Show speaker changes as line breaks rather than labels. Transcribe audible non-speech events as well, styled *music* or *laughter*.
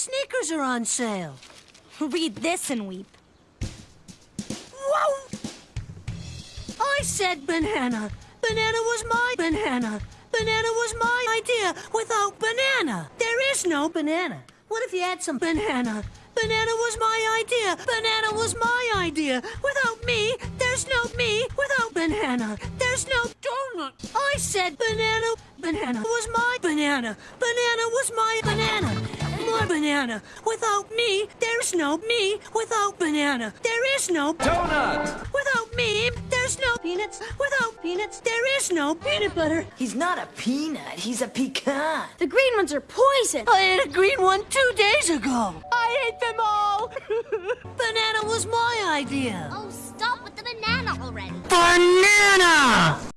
sneakers are on sale.
Read this and weep.
Whoa! I said banana. Banana was my banana. Banana was my idea without banana. There is no banana. What if you had some banana? Banana was my idea. Banana was my idea. Without me, there's no me. Without banana, there's no donut. I said banana. Banana was my banana. Banana was my banana. My banana. Without me, there's no me. Without banana, there is no
Donut!
Without me, there's no peanuts. Without peanuts, there is no peanut butter.
He's not a peanut, he's a pecan.
The green ones are poison.
I ate a green one two days ago. I ate them all. *laughs* banana was my idea.
Oh, stop with the banana already.
Banana!